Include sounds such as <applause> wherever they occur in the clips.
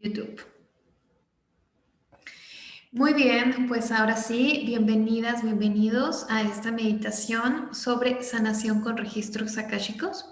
YouTube. Muy bien, pues ahora sí, bienvenidas, bienvenidos a esta meditación sobre sanación con registros akáshicos.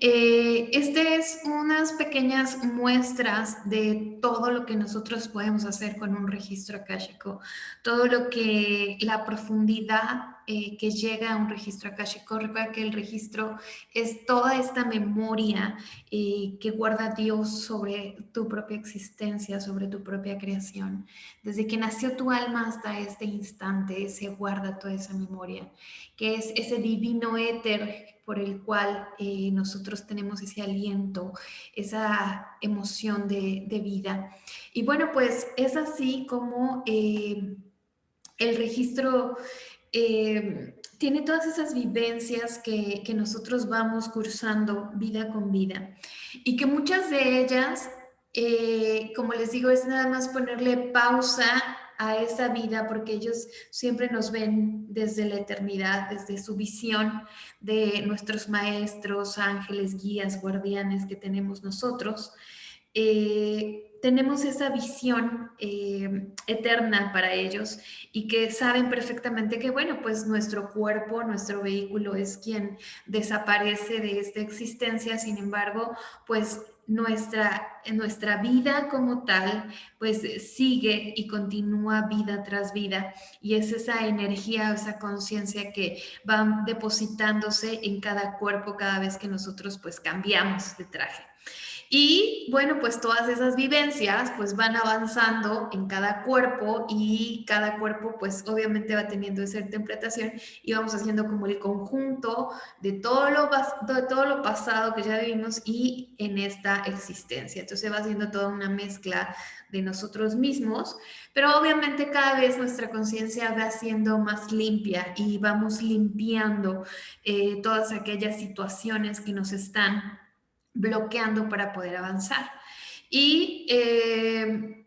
Eh, este es unas pequeñas muestras de todo lo que nosotros podemos hacer con un registro akáshico, todo lo que la profundidad eh, que llega a un registro akáshico. Recuerda que el registro es toda esta memoria eh, que guarda Dios sobre tu propia existencia, sobre tu propia creación. Desde que nació tu alma hasta este instante se guarda toda esa memoria, que es ese divino éter por el cual eh, nosotros tenemos ese aliento, esa emoción de, vida. Y bueno, pues es así como el registro eh, tiene todas esas vivencias que, nosotros vamos cursando vida con vida y que muchas de ellas, eh, como les digo, es nada más ponerle pausa a esa vida porque ellos siempre nos ven desde la eternidad, desde su visión de nuestros maestros, ángeles, guías, guardianes que tenemos nosotros. Eh, tenemos esa visión eh, eterna para ellos y que saben perfectamente que, bueno, pues nuestro cuerpo, nuestro vehículo es quien desaparece de esta existencia, sin embargo, pues nuestra, nuestra vida como tal, pues sigue y continúa vida tras vida y es esa energía, esa conciencia que va depositándose en cada cuerpo cada vez que nosotros pues cambiamos de traje. Y bueno, pues todas esas vivencias pues van avanzando en cada cuerpo y cada cuerpo pues obviamente va teniendo esa interpretación y vamos haciendo como el conjunto de todo lo, de todo lo pasado que ya vivimos y en esta existencia. Entonces va haciendo toda una mezcla de nosotros mismos, pero obviamente cada vez nuestra conciencia va siendo más limpia y vamos limpiando eh, todas aquellas situaciones que nos están bloqueando para poder avanzar. Y eh,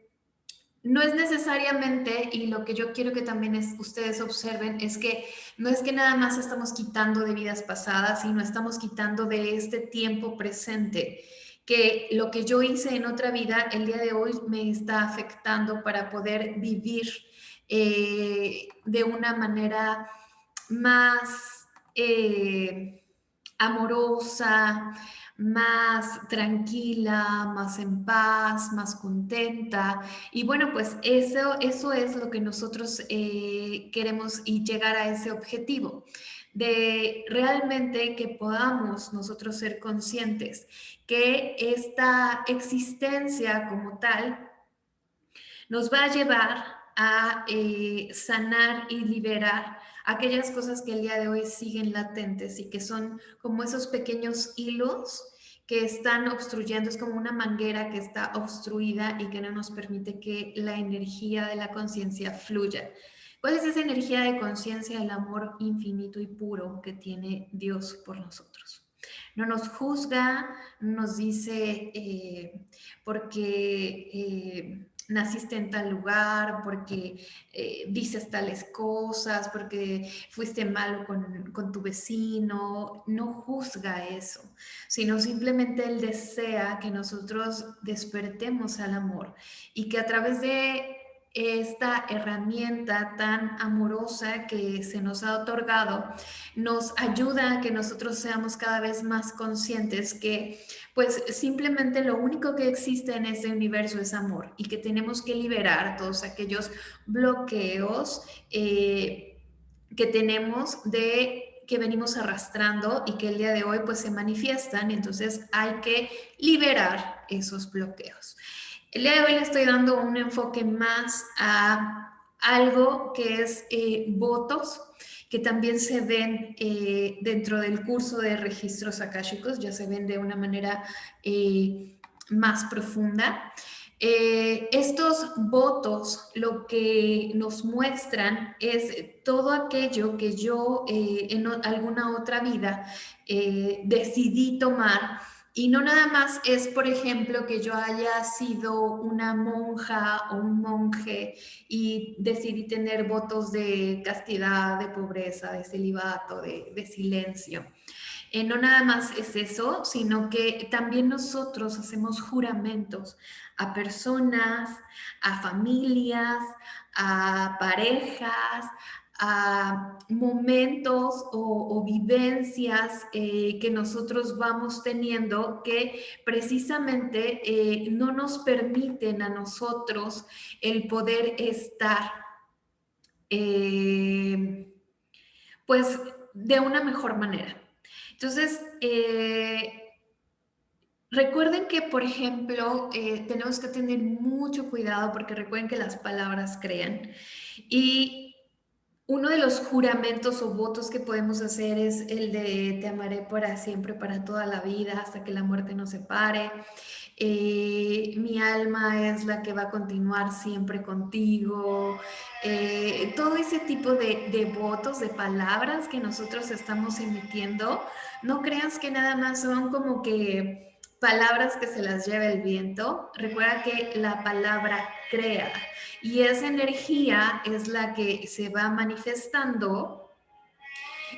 no es necesariamente, y lo que yo quiero que también es, ustedes observen, es que no es que nada más estamos quitando de vidas pasadas, sino estamos quitando de este tiempo presente, que lo que yo hice en otra vida el día de hoy me está afectando para poder vivir eh, de una manera más eh, amorosa, más tranquila, más en paz, más contenta. Y bueno, pues eso, eso es lo que nosotros eh, queremos y llegar a ese objetivo, de realmente que podamos nosotros ser conscientes que esta existencia como tal nos va a llevar a eh, sanar y liberar aquellas cosas que el día de hoy siguen latentes y que son como esos pequeños hilos que están obstruyendo, es como una manguera que está obstruida y que no nos permite que la energía de la conciencia fluya. ¿Cuál es esa energía de conciencia, el amor infinito y puro que tiene Dios por nosotros? No nos juzga, nos dice eh, porque eh, naciste en tal lugar, porque eh, dices tales cosas, porque fuiste malo con, con, tu vecino, no juzga eso, sino simplemente Él desea que nosotros despertemos al amor y que a través de esta herramienta tan amorosa que se nos ha otorgado nos ayuda a que nosotros seamos cada vez más conscientes que pues simplemente lo único que existe en este universo es amor y que tenemos que liberar todos aquellos bloqueos eh, que tenemos de que venimos arrastrando y que el día de hoy pues se manifiestan, entonces hay que liberar esos bloqueos. El día de hoy le estoy dando un enfoque más a algo que es eh, votos, que también se ven eh, dentro del curso de registros akáshicos, ya se ven de una manera eh, más profunda. estos votos lo que nos muestran es todo aquello que yo en alguna otra vida decidí tomar y no nada más es, por ejemplo, que yo haya sido una monja o un monje y decidí tener votos de castidad, de pobreza, de celibato, de, silencio. Eh, no nada más es eso, sino que también nosotros hacemos juramentos a personas, a familias, a parejas, a momentos o, vivencias eh, que nosotros vamos teniendo que precisamente eh, no nos permiten a nosotros el poder estar eh, pues de una mejor manera. Entonces, Recuerden que, por ejemplo, tenemos que tener mucho cuidado porque recuerden que las palabras crean. Y uno de los juramentos o votos que podemos hacer es el de te amaré para siempre, para toda la vida, hasta que la muerte nos separe. Eh, mi alma es la que va a continuar siempre contigo. Eh, todo ese tipo de, de, votos, de palabras que nosotros estamos emitiendo, no creas que nada más son como que palabras que se las lleva el viento. Recuerda que la palabra crea y esa energía es la que se va manifestando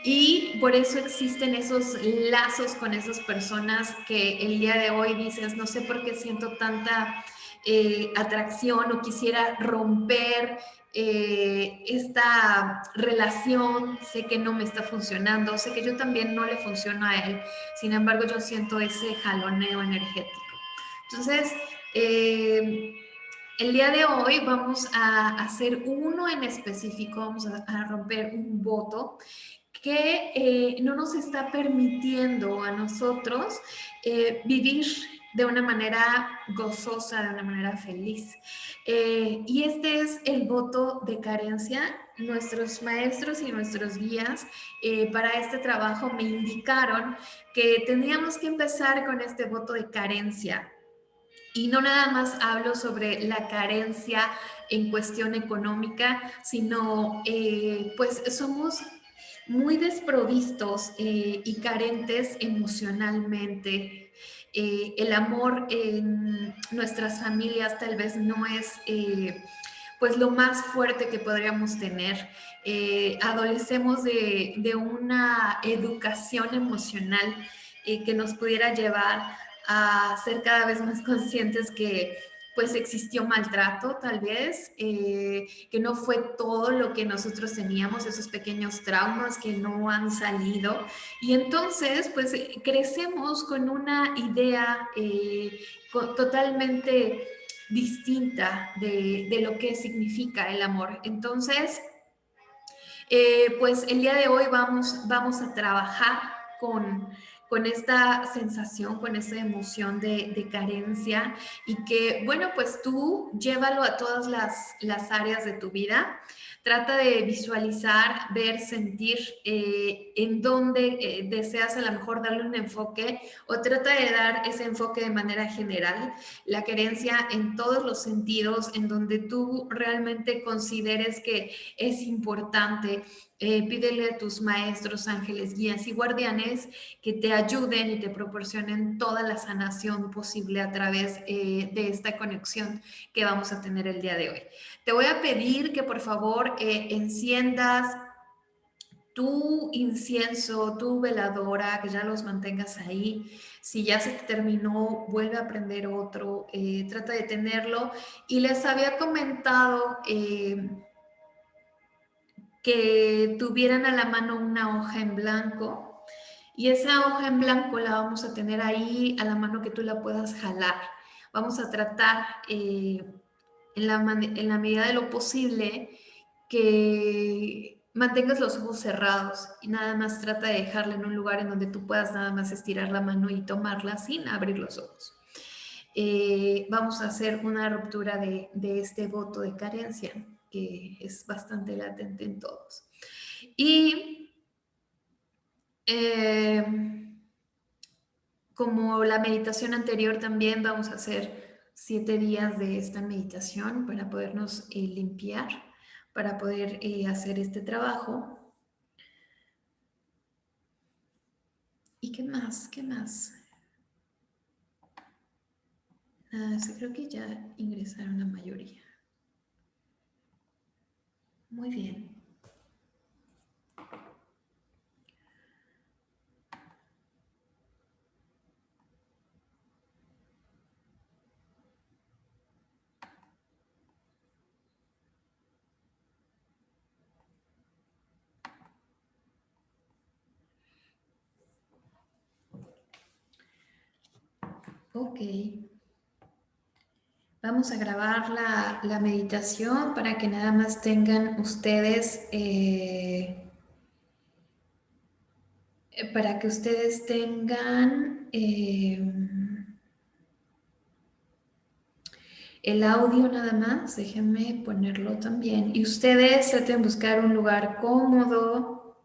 y por eso existen esos lazos con esas personas que el día de hoy dices, no sé por qué siento tanta eh, atracción o quisiera romper eh, esta relación, sé que no me está funcionando, sé que yo también no le funciono a él, sin embargo yo siento ese jaloneo energético. Entonces, eh, el día de hoy vamos a hacer uno en específico, vamos a, romper un voto que eh, no nos está permitiendo a nosotros vivir de una manera gozosa, de una manera feliz. Eh, y este es el voto de carencia. Nuestros maestros y nuestros guías para este trabajo me indicaron que teníamos que empezar con este voto de carencia. Y no nada más hablo sobre la carencia en cuestión económica, sino eh, pues somos muy desprovistos eh, y carentes emocionalmente. Eh, el amor en nuestras familias tal vez no es pues lo más fuerte que podríamos tener. adolecemos de, de, una educación emocional que nos pudiera llevar a ser cada vez más conscientes que pues existió maltrato tal vez, eh, que no fue todo lo que nosotros teníamos, esos pequeños traumas que no han salido. Y entonces pues crecemos con una idea eh, totalmente distinta de, de, lo que significa el amor. Entonces, eh, pues el día de hoy vamos, vamos a trabajar con con esta sensación, con esa emoción de, carencia y que, bueno, pues tú llévalo a todas las, áreas de tu vida. Trata de visualizar, ver, sentir eh, en dónde eh, deseas a lo mejor darle un enfoque o trata de dar ese enfoque de manera general, la querencia en todos los sentidos, en donde tú realmente consideres que es importante eh, pídele a tus maestros, ángeles, guías y guardianes que te ayuden y te proporcionen toda la sanación posible a través de esta conexión que vamos a tener el día de hoy. Te voy a pedir que por favor eh, enciendas tu incienso, tu veladora, que ya los mantengas ahí. Si ya se terminó, vuelve a prender otro, trata de tenerlo. Y les había comentado que tuvieran a la mano una hoja en blanco y esa hoja en blanco la vamos a tener ahí a la mano que tú la puedas jalar. Vamos a tratar eh, en, la, medida de lo posible que mantengas los ojos cerrados y nada más trata de dejarla en un lugar en donde tú puedas nada más estirar la mano y tomarla sin abrir los ojos. Eh, vamos a hacer una ruptura de, de este voto de carencia que es bastante latente en todos. Y eh, como la meditación anterior también vamos a hacer siete días de esta meditación para podernos eh, limpiar, para poder eh, hacer este trabajo. ¿Y qué más? ¿Qué más? Nada, creo que ya ingresaron la mayoría. Muy bien. Ok. Vamos a grabar la, meditación para que nada más tengan ustedes, eh, para que ustedes tengan eh, el audio nada más. Déjenme ponerlo también. Y ustedes traten de buscar un lugar cómodo.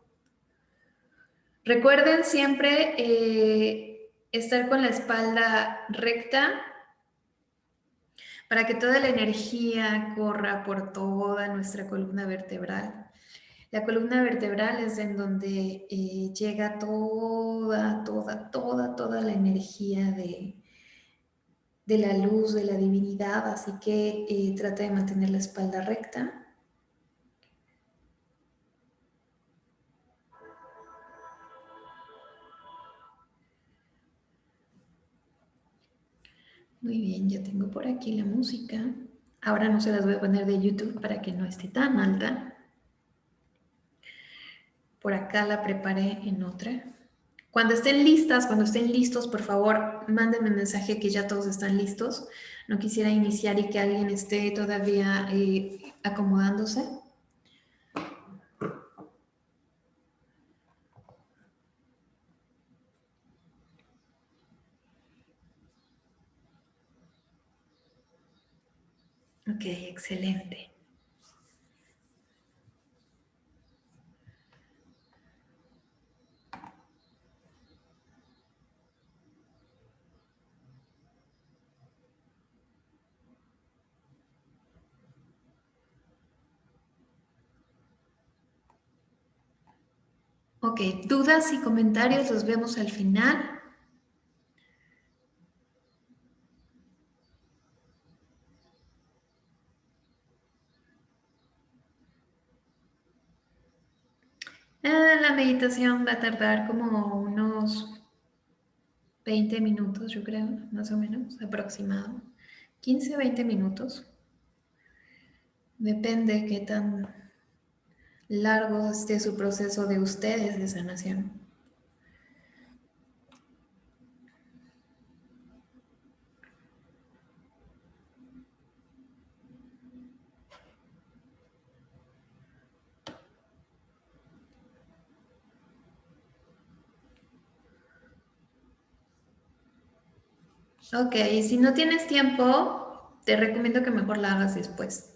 Recuerden siempre eh, estar con la espalda recta para que toda la energía corra por toda nuestra columna vertebral. La columna vertebral es en donde eh, llega toda, toda, toda, toda la energía de, de la luz, de la divinidad, así que eh, trata de mantener la espalda recta. Muy bien, ya tengo por aquí la música. Ahora no se las voy a poner de YouTube para que no esté tan alta. Por acá la preparé en otra. Cuando estén listas, cuando estén listos, por favor, mándenme mensaje que ya todos están listos. No quisiera iniciar y que alguien esté todavía eh, acomodándose. Ok, excelente. Ok, dudas y comentarios los vemos al final. Eh, la meditación va a tardar como unos 20 minutos, yo creo, más o menos, aproximado. 15, 20 minutos. Depende qué tan largo esté su proceso de ustedes de sanación. Ok, si no tienes tiempo, te recomiendo que mejor la hagas después.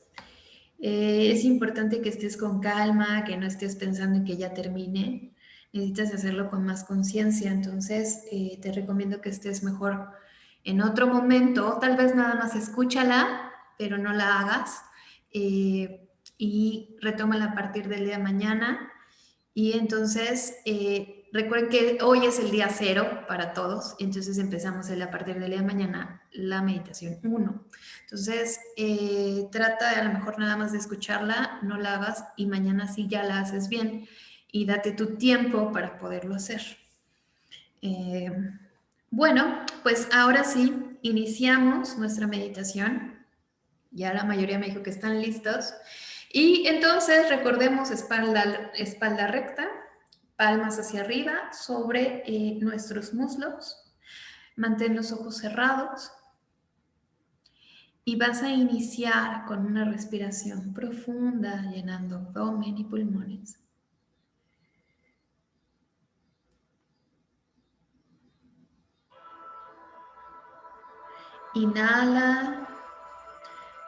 Eh, es importante que estés con calma, que no estés pensando en que ya termine. Necesitas hacerlo con más conciencia, entonces eh, te recomiendo que estés mejor en otro momento. Tal vez nada más escúchala, pero no la hagas. Eh, y retómala a partir del día de mañana. Y entonces Recuerden que hoy es el día cero para todos, entonces empezamos a partir del día de mañana la meditación 1. Entonces, eh, trata de a lo mejor nada más de escucharla, no la hagas y mañana sí ya la haces bien y date tu tiempo para poderlo hacer. Eh, bueno, pues ahora sí, iniciamos nuestra meditación. Ya la mayoría me dijo que están listos. Y entonces recordemos espalda, espalda recta, palmas hacia arriba sobre eh, nuestros muslos. Mantén los ojos cerrados. Y vas a iniciar con una respiración profunda, llenando abdomen y pulmones. Inhala,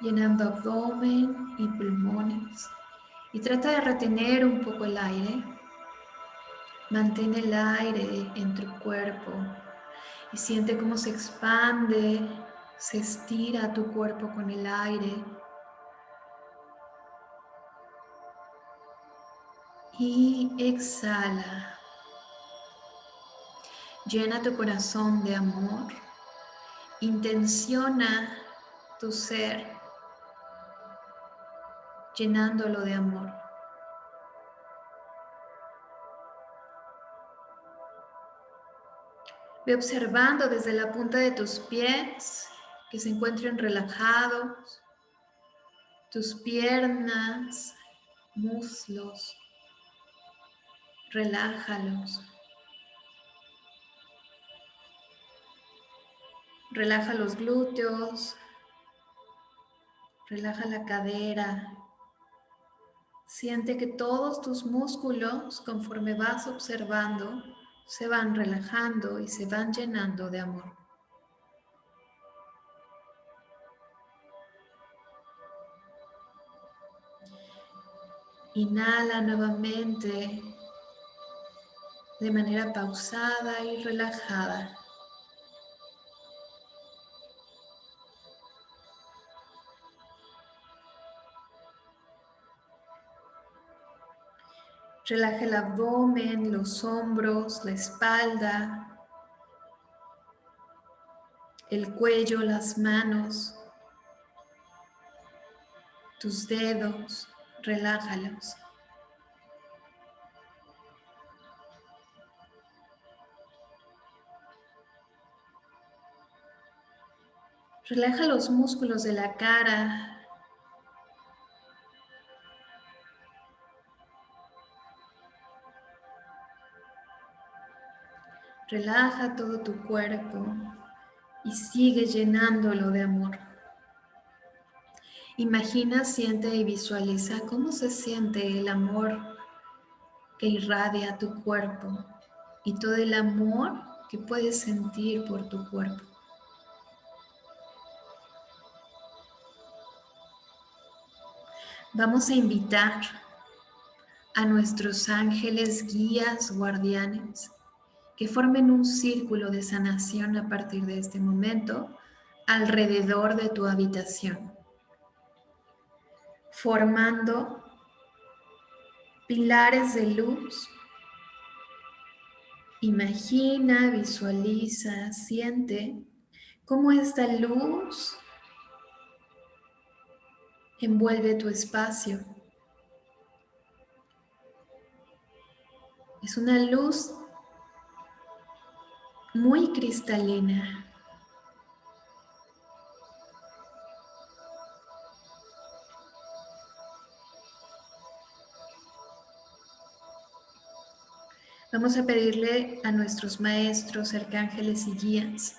llenando abdomen y pulmones. Y trata de retener un poco el aire. Mantén el aire en tu cuerpo y siente cómo se expande, se estira tu cuerpo con el aire. Y exhala. Llena tu corazón de amor. Intenciona tu ser llenándolo de amor. Ve observando desde la punta de tus pies que se encuentren relajados, tus piernas, muslos, relájalos. Relaja los glúteos, relaja la cadera. Siente que todos tus músculos, conforme vas observando, se van relajando y se van llenando de amor. Inhala nuevamente de manera pausada y relajada. Relaja el abdomen, los hombros, la espalda, el cuello, las manos, tus dedos, relájalos. Relaja los músculos de la cara, Relaja todo tu cuerpo y sigue llenándolo de amor. Imagina, siente y visualiza cómo se siente el amor que irradia tu cuerpo y todo el amor que puedes sentir por tu cuerpo. Vamos a invitar a nuestros ángeles, guías, guardianes, que formen un círculo de sanación a partir de este momento alrededor de tu habitación, formando pilares de luz. Imagina, visualiza, siente cómo esta luz envuelve tu espacio. Es una luz muy cristalina. Vamos a pedirle a nuestros maestros, arcángeles y guías,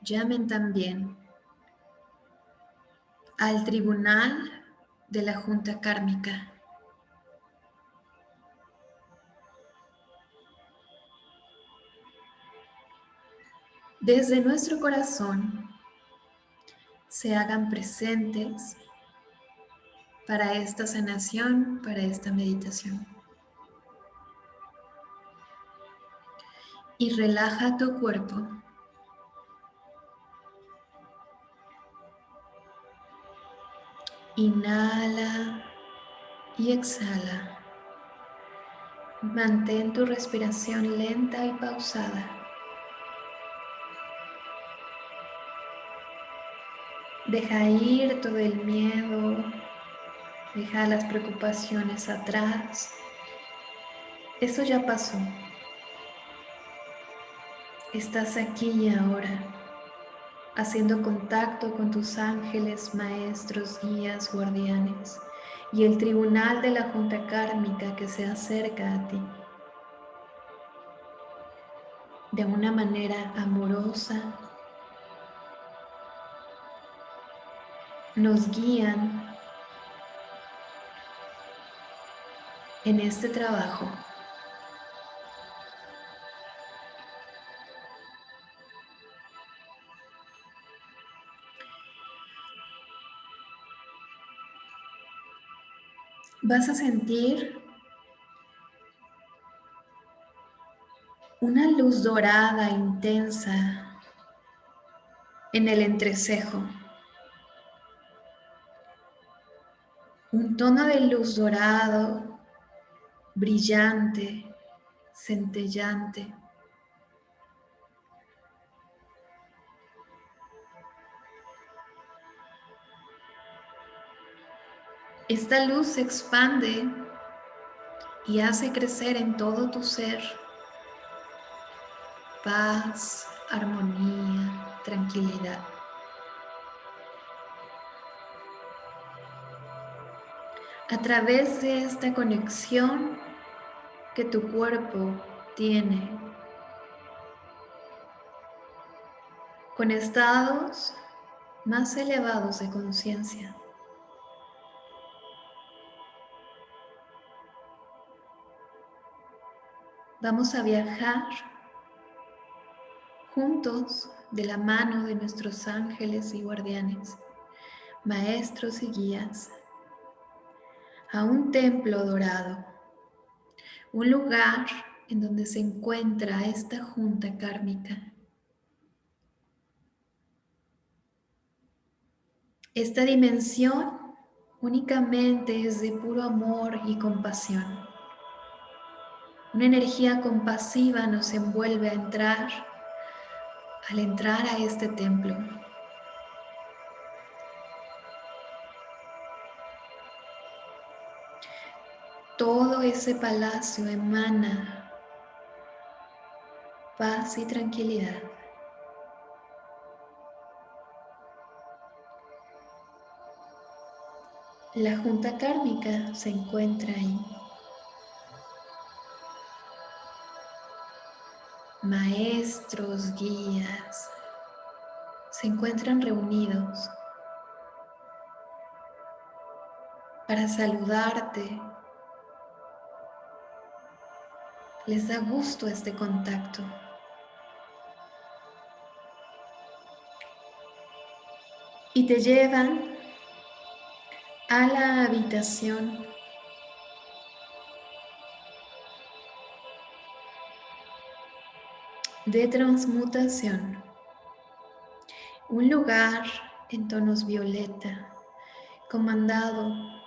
llamen también al tribunal de la Junta Kármica desde nuestro corazón se hagan presentes para esta sanación, para esta meditación. Y relaja tu cuerpo. Inhala y exhala. Mantén tu respiración lenta y pausada. Deja ir todo el miedo, deja las preocupaciones atrás. Eso ya pasó. Estás aquí y ahora, haciendo contacto con tus ángeles, maestros, guías, guardianes y el tribunal de la Junta Kármica que se acerca a ti. De una manera amorosa, nos guían en este trabajo. Vas a sentir una luz dorada intensa en el entrecejo. Un tono de luz dorado, brillante, centellante. Esta luz se expande y hace crecer en todo tu ser paz, armonía, tranquilidad. A través de esta conexión que tu cuerpo tiene con estados más elevados de conciencia. Vamos a viajar juntos de la mano de nuestros ángeles y guardianes, maestros y guías, a un templo dorado, un lugar en donde se encuentra esta junta kármica. Esta dimensión únicamente es de puro amor y compasión. Una energía compasiva nos envuelve a entrar, al entrar a este templo. Todo ese palacio emana paz y tranquilidad. La junta kármica se encuentra ahí. Maestros, guías, se encuentran reunidos para saludarte. Les da gusto este contacto. Y te llevan a la habitación de transmutación. Un lugar en tonos violeta, comandado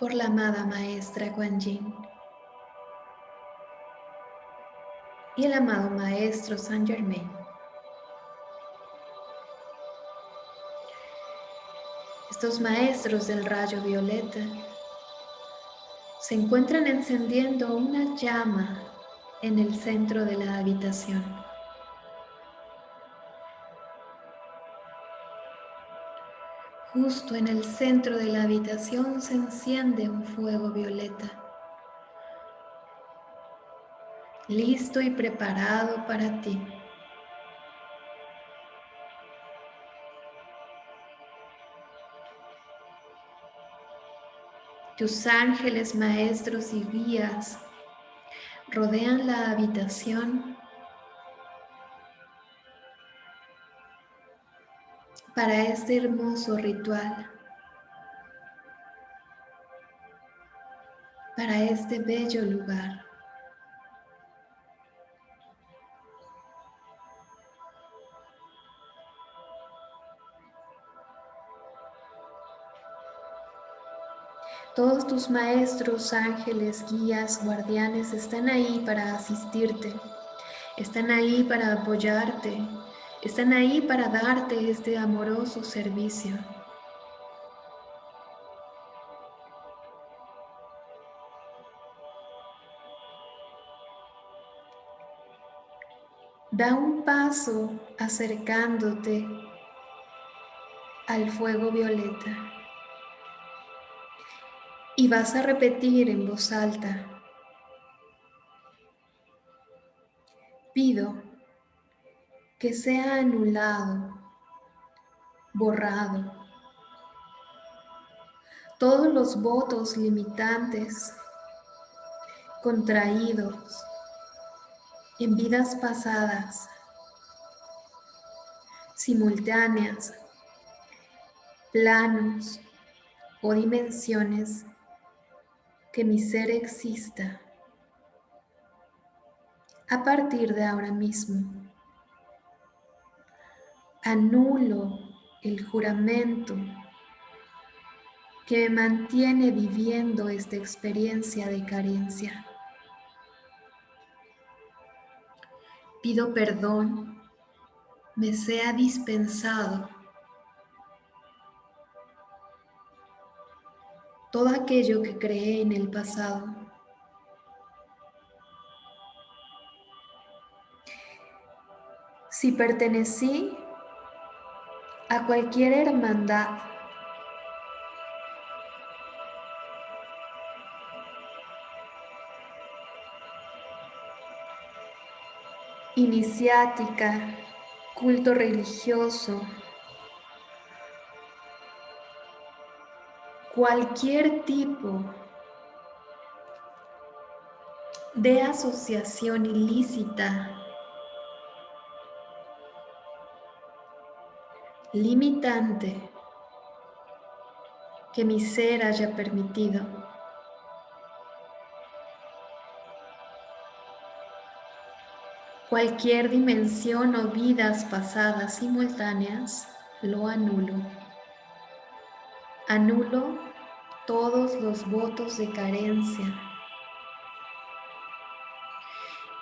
por la amada maestra Kuan Yin y el amado maestro Saint Germain. Estos maestros del rayo violeta se encuentran encendiendo una llama en el centro de la habitación. Justo en el centro de la habitación se enciende un fuego violeta, listo y preparado para ti. Tus ángeles, maestros y guías rodean la habitación para este hermoso ritual, para este bello lugar. Todos tus maestros, ángeles, guías, guardianes están ahí para asistirte, están ahí para apoyarte, están ahí para darte este amoroso servicio. Da un paso acercándote al fuego violeta y vas a repetir en voz alta. Pido que sea anulado, borrado, todos los votos limitantes, contraídos en vidas pasadas, simultáneas, planos o dimensiones que mi ser exista a partir de ahora mismo. Anulo el juramento que me mantiene viviendo esta experiencia de carencia. Pido perdón, me sea dispensado todo aquello que creé en el pasado. Si pertenecí a cualquier hermandad, iniciática, culto religioso, cualquier tipo de asociación ilícita, limitante que mi ser haya permitido. Cualquier dimensión o vidas pasadas simultáneas lo anulo. Anulo todos los votos de carencia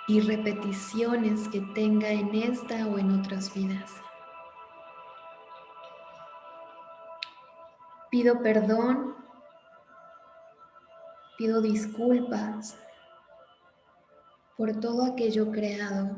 y repeticiones que tenga en esta o en otras vidas. Pido perdón, pido disculpas por todo aquello creado.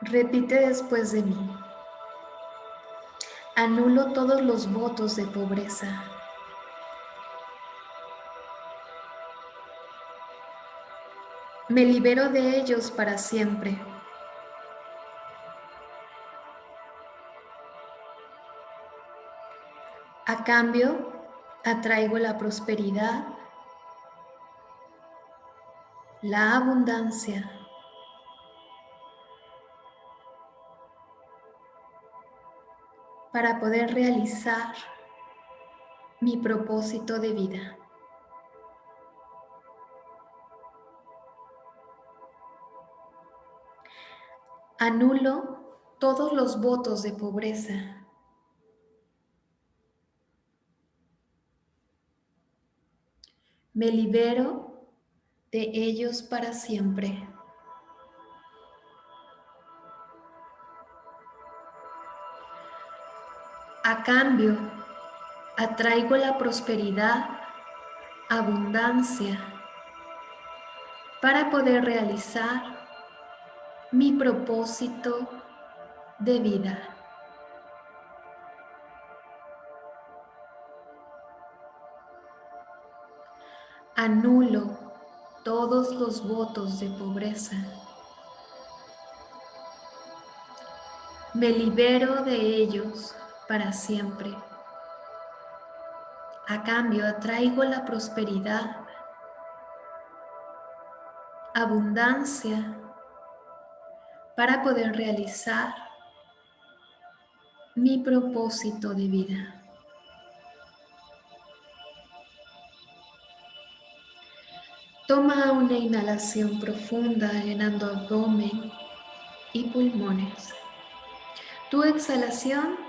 Repite después de mí. Anulo todos los votos de pobreza. Me libero de ellos para siempre. A cambio, atraigo la prosperidad, la abundancia, para poder realizar mi propósito de vida. Anulo todos los votos de pobreza. Me libero de ellos para siempre. A cambio, atraigo la prosperidad, abundancia, para poder realizar mi propósito de vida. Anulo todos los votos de pobreza. Me libero de ellos para siempre. A cambio atraigo la prosperidad, abundancia para poder realizar mi propósito de vida. Toma una inhalación profunda llenando abdomen y pulmones. Tu exhalación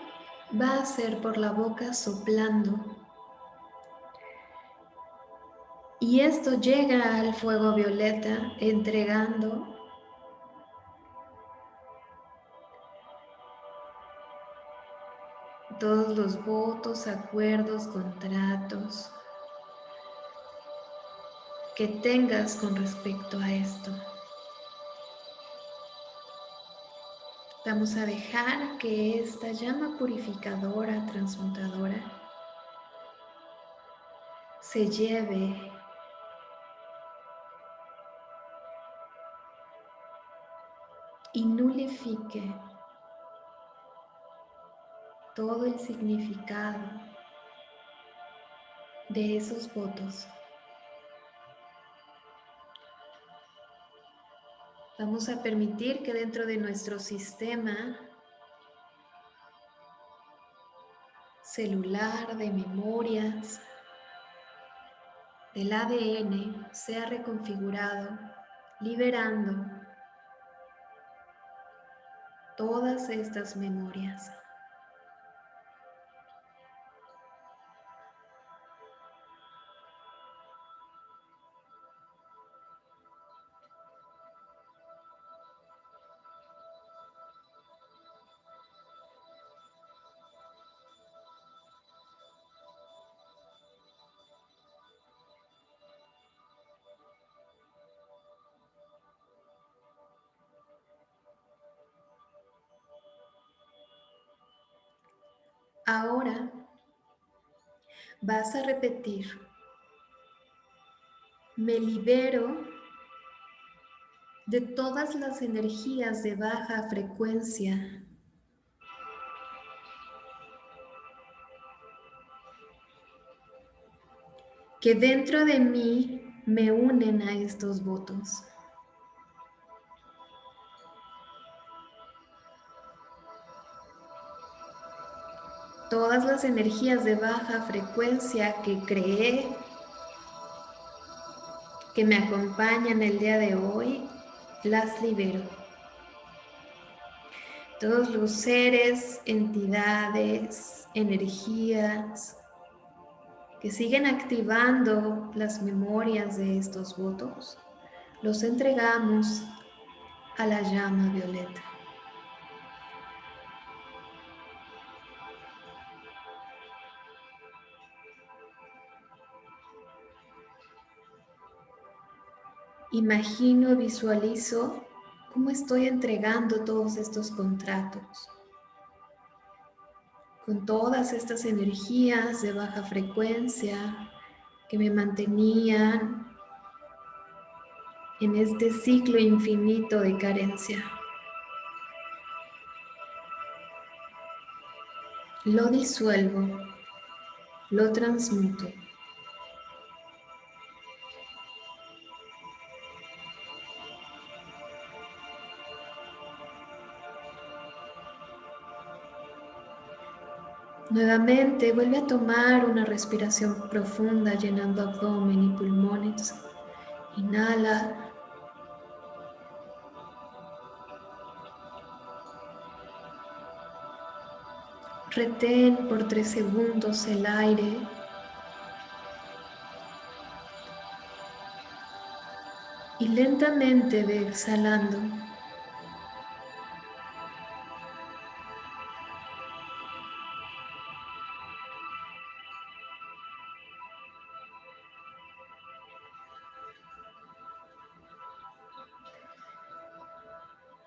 va a ser por la boca soplando. Y esto llega al fuego violeta entregando todos los votos, acuerdos, contratos que tengas con respecto a esto. Vamos a dejar que esta llama purificadora, transmutadora, se lleve y nulifique todo el significado de esos votos. Vamos a permitir que dentro de nuestro sistema celular de memorias del ADN sea reconfigurado, liberando todas estas memorias. A repetir, me libero de todas las energías de baja frecuencia que dentro de mí me unen a estos votos. Todas las energías de baja frecuencia que creé que me acompañan el día de hoy, las libero. Todos los seres, entidades, energías, que siguen activando las memorias de estos votos, los entregamos a la llama violeta. Imagino, visualizo cómo estoy entregando todos estos contratos con todas estas energías de baja frecuencia que me mantenían en este ciclo infinito de carencia. Lo disuelvo, lo transmuto. Nuevamente vuelve a tomar una respiración profunda llenando abdomen y pulmones. Inhala. Retén por tres segundos el aire. Y lentamente ve exhalando.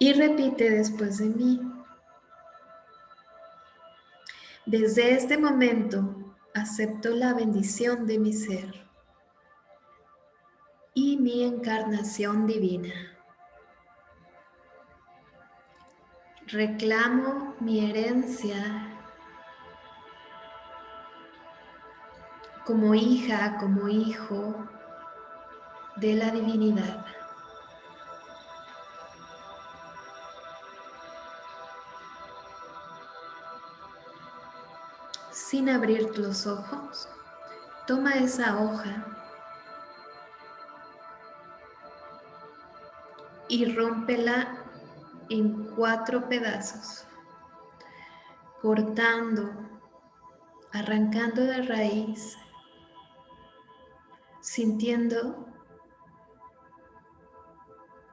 Y repite después de mí. Desde este momento acepto la bendición de mi ser y mi encarnación divina. Reclamo mi herencia como hija, como hijo de la divinidad. Sin abrir los ojos, toma esa hoja y rómpela en cuatro pedazos, cortando, arrancando de raíz, sintiendo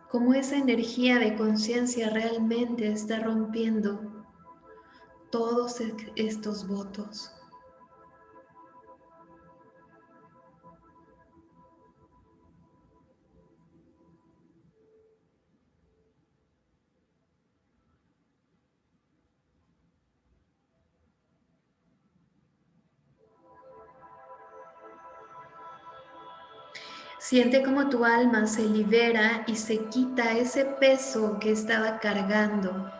cómo esa energía de conciencia realmente está rompiendo todos estos votos. Siente como tu alma se libera y se quita ese peso que estaba cargando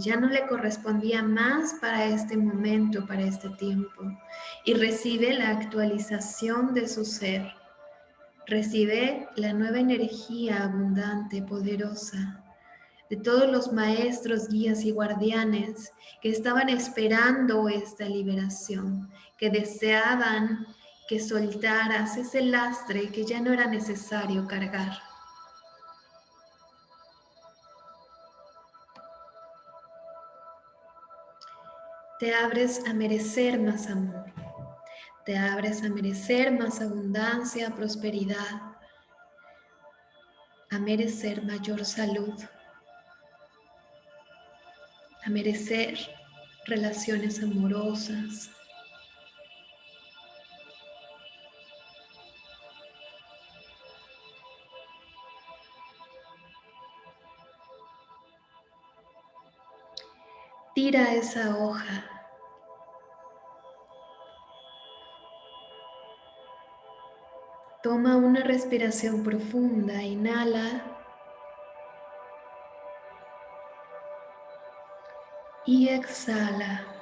ya no le correspondía más para este momento, para este tiempo, y recibe la actualización de su ser. Recibe la nueva energía abundante, poderosa, de todos los maestros, guías y guardianes que estaban esperando esta liberación, que deseaban que soltaras ese lastre que ya no era necesario cargar. Te abres a merecer más amor, te abres a merecer más abundancia, prosperidad, a merecer mayor salud, a merecer relaciones amorosas, gira esa hoja. Toma una respiración profunda, inhala. Y exhala.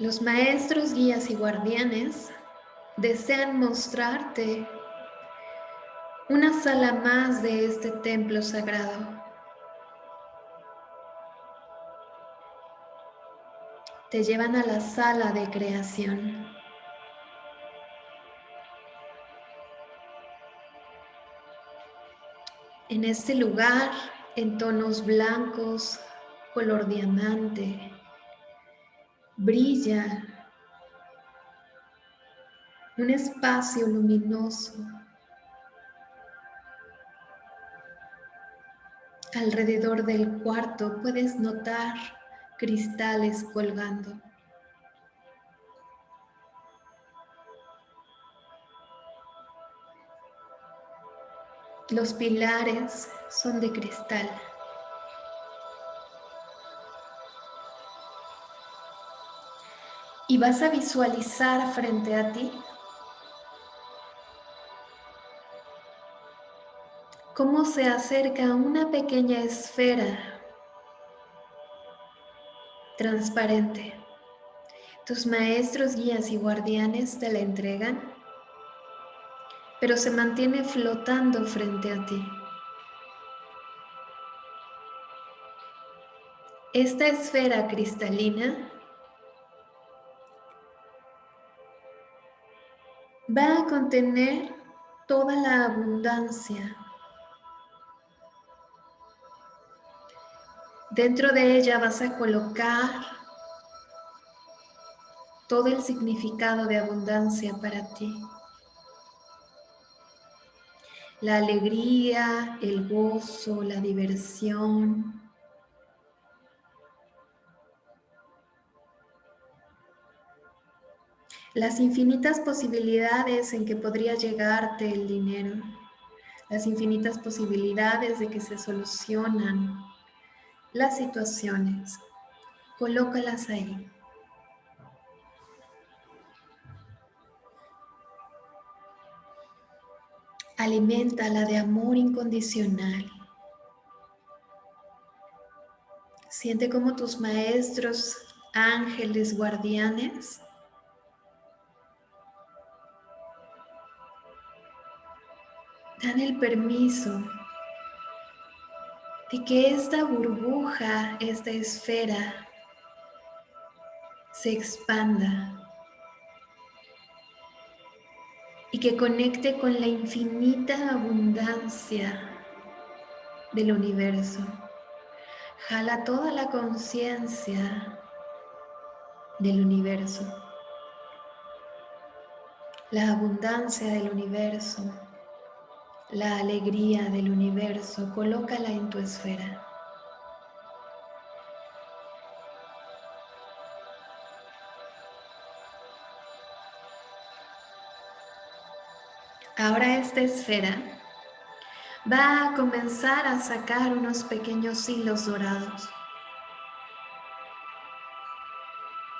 Los maestros, guías y guardianes desean mostrarte una sala más de este templo sagrado. Te llevan a la sala de creación. En este lugar, en tonos blancos, color diamante, brilla un espacio luminoso alrededor del cuarto puedes notar cristales colgando. Los pilares son de cristal. Y vas a visualizar frente a ti cómo se acerca una pequeña esfera transparente. Tus maestros, guías y guardianes te la entregan, pero se mantiene flotando frente a ti. Esta esfera cristalina va a contener toda la abundancia. Dentro de ella vas a colocar todo el significado de abundancia para ti. La alegría, el gozo, la diversión, las infinitas posibilidades en que podría llegarte el dinero, las infinitas posibilidades de que se solucionan las situaciones. Colócalas ahí. Aliméntala de amor incondicional. Siente como tus maestros, ángeles, guardianes, dan el permiso de que esta burbuja, esta esfera, se expanda y que conecte con la infinita abundancia del universo. Jala toda la conciencia del universo, la abundancia del universo la alegría del universo, colócala en tu esfera. Ahora esta esfera va a comenzar a sacar unos pequeños hilos dorados.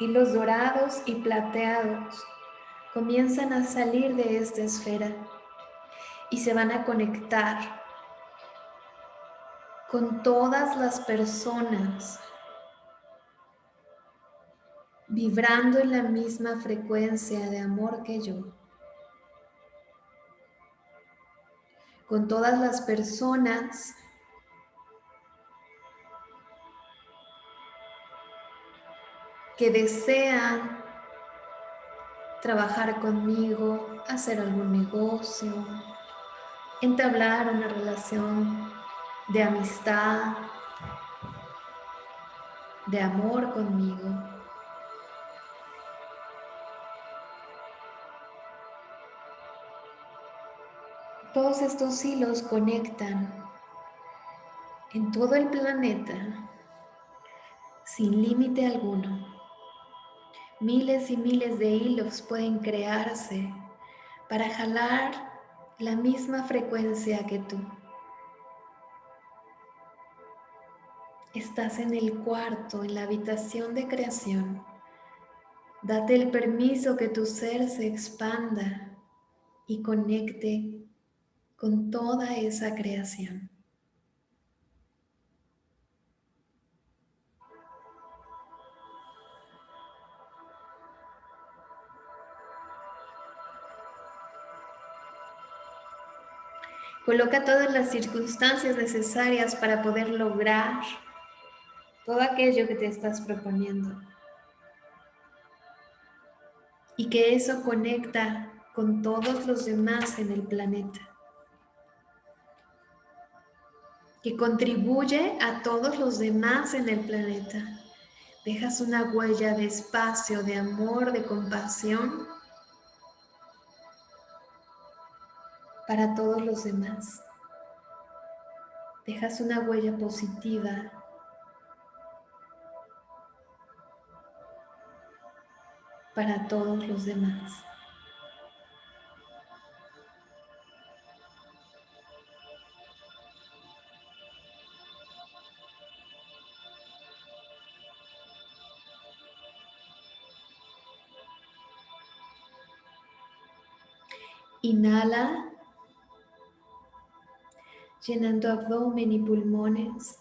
Hilos dorados y plateados comienzan a salir de esta esfera y se van a conectar con todas las personas vibrando en la misma frecuencia de amor que yo. Con todas las personas que desean trabajar conmigo, hacer algún negocio, entablar una relación de amistad, de amor conmigo. Todos estos hilos conectan en todo el planeta sin límite alguno. Miles y miles de hilos pueden crearse para jalar la misma frecuencia que tú. Estás en el cuarto, en la habitación de creación. Date el permiso que tu ser se expanda y conecte con toda esa creación. Coloca todas las circunstancias necesarias para poder lograr todo aquello que te estás proponiendo. Y que eso conecta con todos los demás en el planeta. Que contribuye a todos los demás en el planeta. Dejas una huella de espacio, de amor, de compasión para todos los demás. Dejas una huella positiva. para todos los demás. Inhala llenando abdomen y pulmones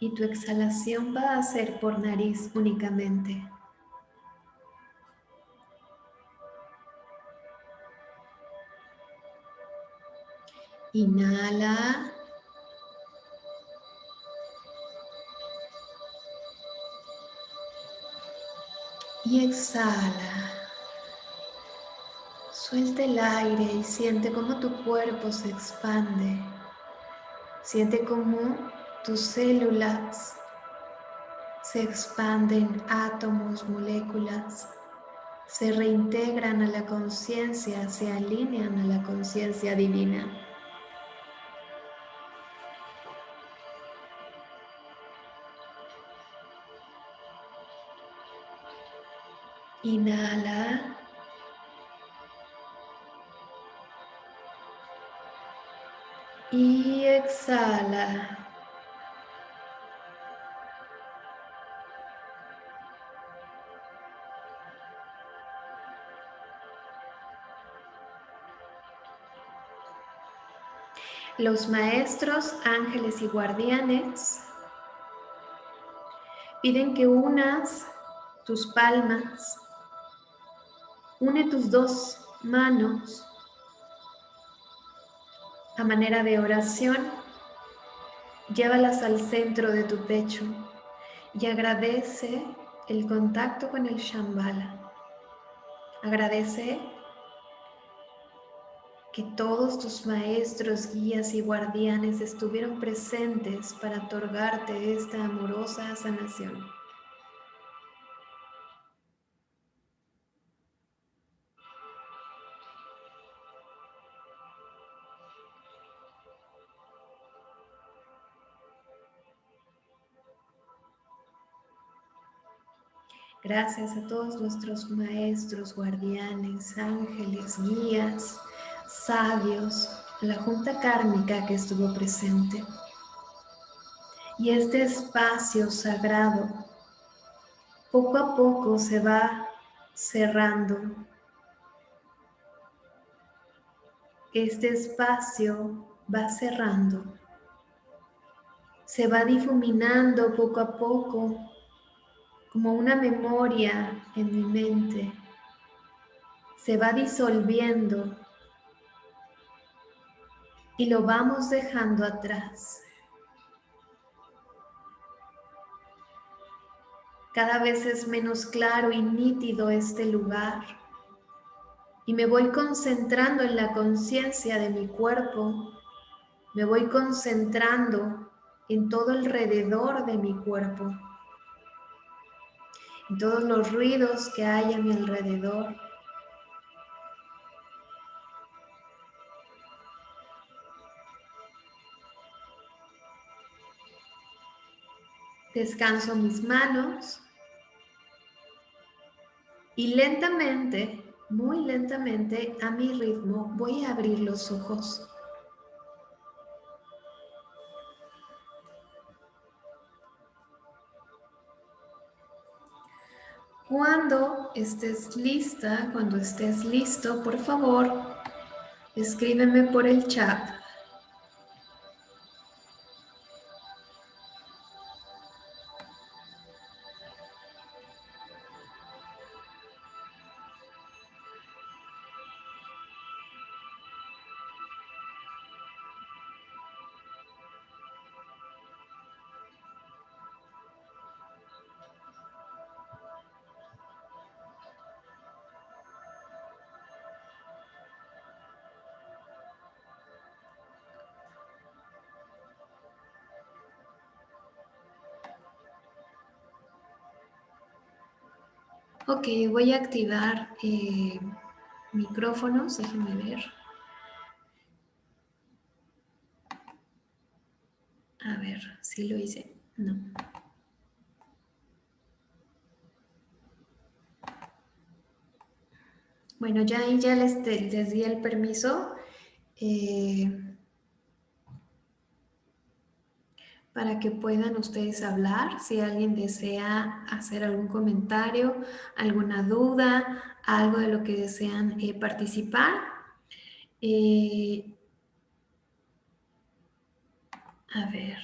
y tu exhalación va a ser por nariz únicamente. Inhala. Y exhala. Suelta el aire y siente cómo tu cuerpo se expande. Siente cómo tus células se expanden, átomos, moléculas, se reintegran a la conciencia, se alinean a la conciencia divina. Inhala. Y exhala. Los maestros, ángeles y guardianes piden que unas tus palmas, une tus dos manos a manera de oración, llévalas al centro de tu pecho y agradece el contacto con el Shambhala. Agradece que todos tus maestros, guías y guardianes estuvieron presentes para otorgarte esta amorosa sanación. Gracias a todos nuestros maestros, guardianes, ángeles, guías, sabios, la junta kármica que estuvo presente. Y este espacio sagrado poco a poco se va cerrando. Este espacio va cerrando. Se va difuminando poco a poco como una memoria en mi mente, se va disolviendo y lo vamos dejando atrás. Cada vez es menos claro y nítido este lugar y me voy concentrando en la conciencia de mi cuerpo, me voy concentrando en todo alrededor de mi cuerpo todos los ruidos que hay a mi alrededor. Descanso mis manos y lentamente, muy lentamente, a mi ritmo, voy a abrir los ojos. Cuando estés lista, cuando estés listo, por favor, escríbeme por el chat Ok, voy a activar eh, micrófonos, déjenme ver. A ver, si lo hice. No. Bueno, ya ahí ya les, les di el permiso. Eh, para que puedan ustedes hablar. Si alguien desea hacer algún comentario, alguna duda, algo de lo que desean eh, participar. Eh, a ver.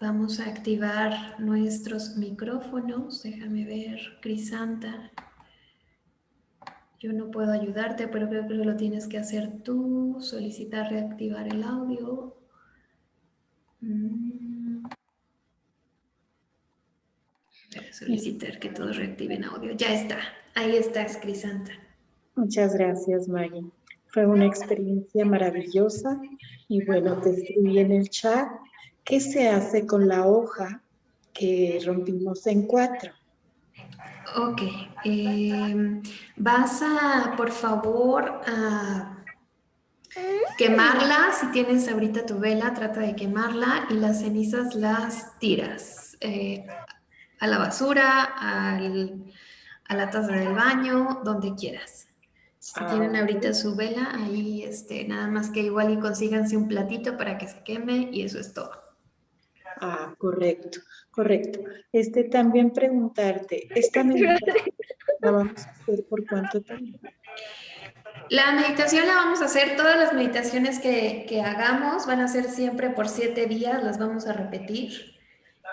Vamos a activar nuestros micrófonos. Déjame ver, Crisanta. Yo no puedo ayudarte, pero creo que lo tienes que hacer tú. Solicitar reactivar el audio. Mm. Solicitar que todos reactiven audio. Ya está. Ahí está, Crisanta. Muchas gracias, Maggie. Fue una experiencia maravillosa. Y bueno, te escribí en el chat. ¿Qué se hace con la hoja que rompimos en cuatro? Ok. Eh, vas a, por favor, a Quemarla, si tienes ahorita tu vela, trata de quemarla y las cenizas las tiras eh, a la basura, al, a la taza del baño, donde quieras. Si ah, tienen ahorita su vela, ahí este, nada más que igual y consíganse un platito para que se queme y eso es todo. Ah, correcto, correcto. Este, también preguntarte, ¿esta <laughs> meditación la vamos a hacer por cuánto tiempo? La meditación la vamos a hacer, todas las meditaciones que, hagamos van a ser siempre por siete días, las vamos a repetir.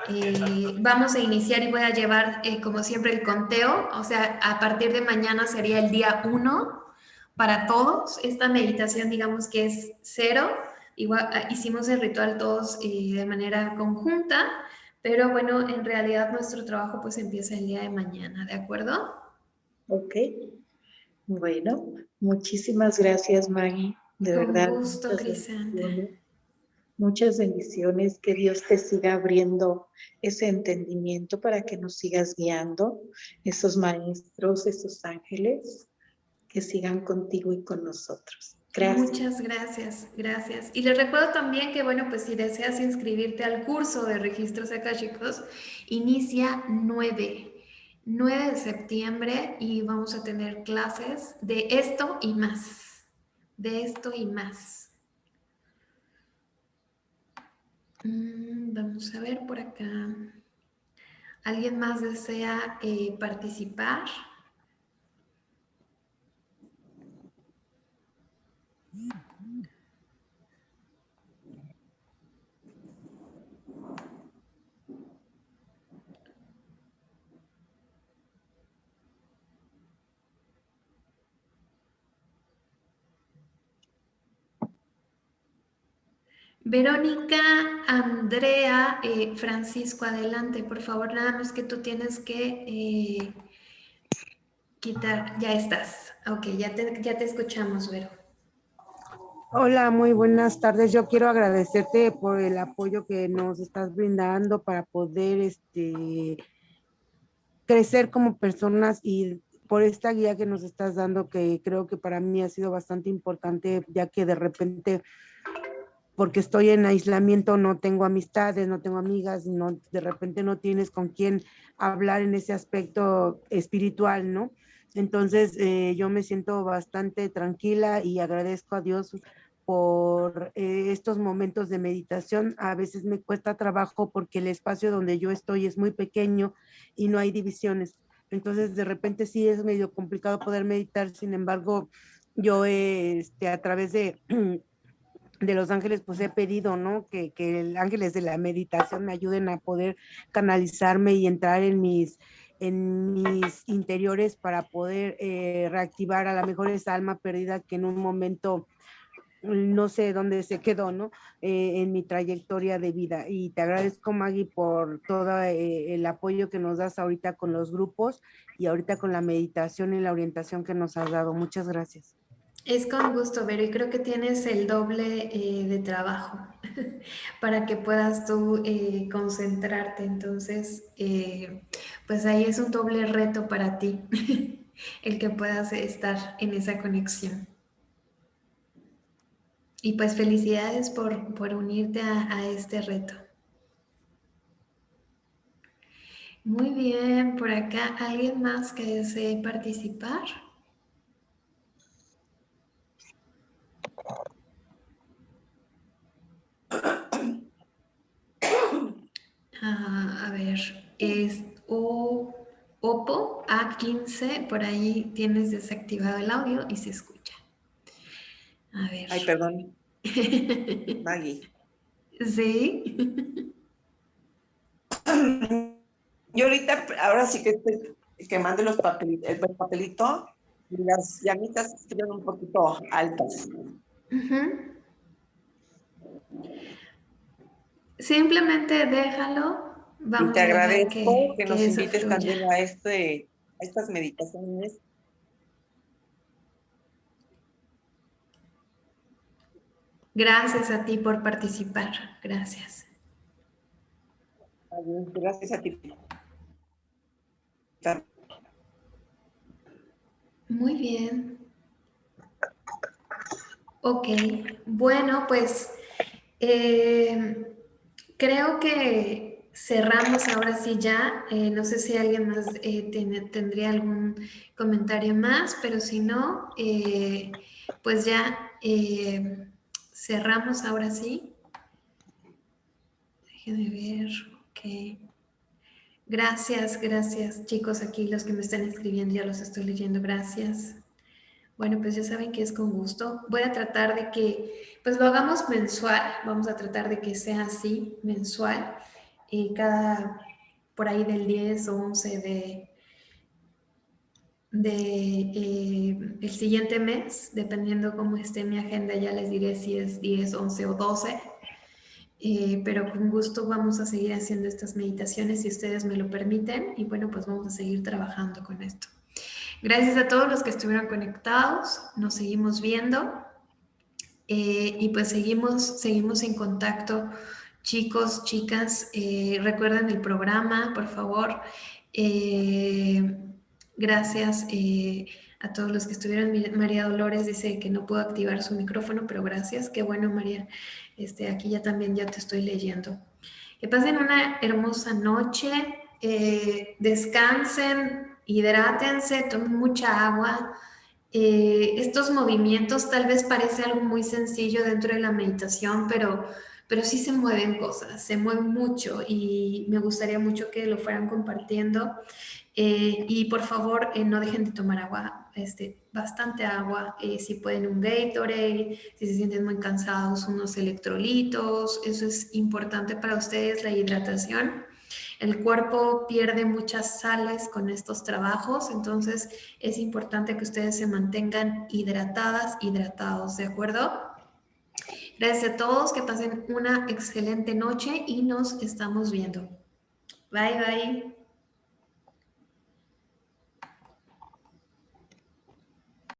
Eh, vamos a iniciar y voy a llevar, eh, como siempre, el conteo. O sea, a partir de mañana sería el día uno para todos. Esta meditación, digamos que es cero. Igual, ah, hicimos el ritual todos eh, de manera conjunta, pero bueno, en realidad nuestro trabajo pues empieza el día de mañana, ¿de acuerdo? Ok. Bueno, muchísimas gracias, Maggie. De Con verdad. gusto, muchas muchas bendiciones, que Dios te siga abriendo ese entendimiento para que nos sigas guiando, esos maestros, esos ángeles, que sigan contigo y con nosotros. Gracias. Muchas gracias, gracias. Y les recuerdo también que, bueno, pues si deseas inscribirte al curso de registros chicos, inicia 9 9 de septiembre y vamos a tener clases de esto y más. De esto y más. Mm, vamos a ver por acá. ¿Alguien más desea eh, participar? Verónica, Andrea, eh, Francisco, adelante, por favor, nada más que tú tienes que eh, quitar, ya estás, ok, ya te, ya te escuchamos, Vero. Hola, muy buenas tardes. Yo quiero agradecerte por el apoyo que nos estás brindando para poder este, crecer como personas y por esta guía que nos estás dando, que creo que para mí ha sido bastante importante, ya que de repente porque estoy en aislamiento, no tengo amistades, no tengo amigas, no, de repente no tienes con quién hablar en ese aspecto espiritual, ¿no? Entonces eh, yo me siento bastante tranquila y agradezco a Dios por eh, estos momentos de meditación. A veces me cuesta trabajo porque el espacio donde yo estoy es muy pequeño y no hay divisiones. Entonces, de repente sí es medio complicado poder meditar. Sin embargo, yo este, a través de, <clears throat> de los ángeles, pues he pedido, ¿no? Que, que el ángeles de la meditación me ayuden a poder canalizarme y entrar en mis, en mis interiores para poder eh, reactivar a la mejor esa alma perdida que en un momento no sé dónde se quedó, ¿no? Eh, en mi trayectoria de vida. Y te agradezco, Maggie, por todo eh, el apoyo que nos das ahorita con los grupos y ahorita con la meditación y la orientación que nos has dado. Muchas gracias. Es con gusto, Vero, y creo que tienes el doble eh, de trabajo <laughs> para que puedas tú concentrarte. Entonces, pues ahí es un doble reto para ti, <laughs> el que puedas estar en esa conexión. Y pues felicidades por, unirte a, este reto. Muy bien, por acá, ¿alguien más que desee participar? Ah, a ver, es Oppo A15, por ahí tienes desactivado el audio y se escucha. A ver. Ay, perdón. <laughs> Maggie. Sí. Yo ahorita, ahora sí que estoy quemando los papelitos, el papelito y las llamitas están un poquito altas. Simplemente déjalo. Vamos y te agradezco que, nos invites también a, este, a estas meditaciones Gracias a ti por participar. Gracias. Gracias a ti. Muy bien. Ok, bueno, pues eh, creo que cerramos ahora sí ya. Eh, no sé si alguien más eh, tendría algún comentario más, pero si no, pues ya cerramos ahora sí. Déjenme ver, ok. Gracias, gracias chicos aquí, los que me están escribiendo, ya los estoy leyendo, gracias. Bueno, pues ya saben que es con gusto. Voy a tratar de que, pues lo hagamos mensual, vamos a tratar de que sea así, mensual, y cada, por ahí del 10 o 11 de, de eh, el siguiente mes, dependiendo cómo esté mi agenda, ya les diré si es 10, 11 o 12. Eh, pero con gusto vamos a seguir haciendo estas meditaciones si ustedes me lo permiten y bueno, pues vamos a seguir trabajando con esto. Gracias a todos los que estuvieron conectados, nos seguimos viendo eh, y pues seguimos, seguimos en contacto. Chicos, chicas, recuerden el programa, por favor. Gracias eh, a todos los que estuvieron. María Dolores dice que no puedo activar su micrófono, pero gracias. Qué bueno, María. Este, aquí ya también ya te estoy leyendo. Que pasen una hermosa noche. Eh, descansen, hidrátense, tomen mucha agua. Eh, estos movimientos tal vez parece algo muy sencillo dentro de la meditación, pero, pero sí se mueven cosas, se mueven mucho y me gustaría mucho que lo fueran compartiendo. Eh, y por favor, eh, no dejen de tomar agua, este, bastante agua. Si pueden un Gatorade, si se sienten muy cansados, unos electrolitos. Eso es importante para ustedes, la hidratación. El cuerpo pierde muchas sales con estos trabajos, entonces es importante que ustedes se mantengan hidratadas, hidratados, ¿de acuerdo? Gracias a todos, que pasen una excelente noche y nos estamos viendo. Bye, bye.